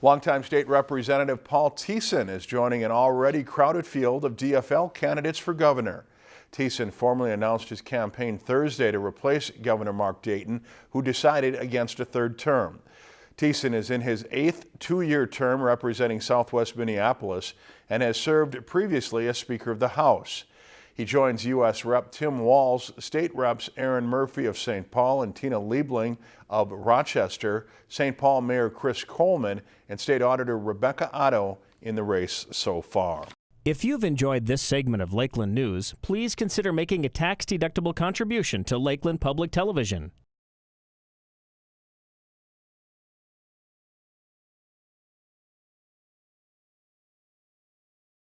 Longtime state representative Paul Thissen is joining an already crowded field of DFL candidates for governor. Thissen formally announced his campaign Thursday to replace Governor Mark Dayton, who decided against a third term. Thissen is in his eighth two-year term representing Southwest Minneapolis and has served previously as Speaker of the House. He joins U.S. Rep. Tim Walz, State Reps Erin Murphy of St. Paul and Tina Liebling of Rochester, St. Paul Mayor Chris Coleman, and State Auditor Rebecca Otto in the race so far. If you've enjoyed this segment of Lakeland News, please consider making a tax-deductible contribution to Lakeland Public Television.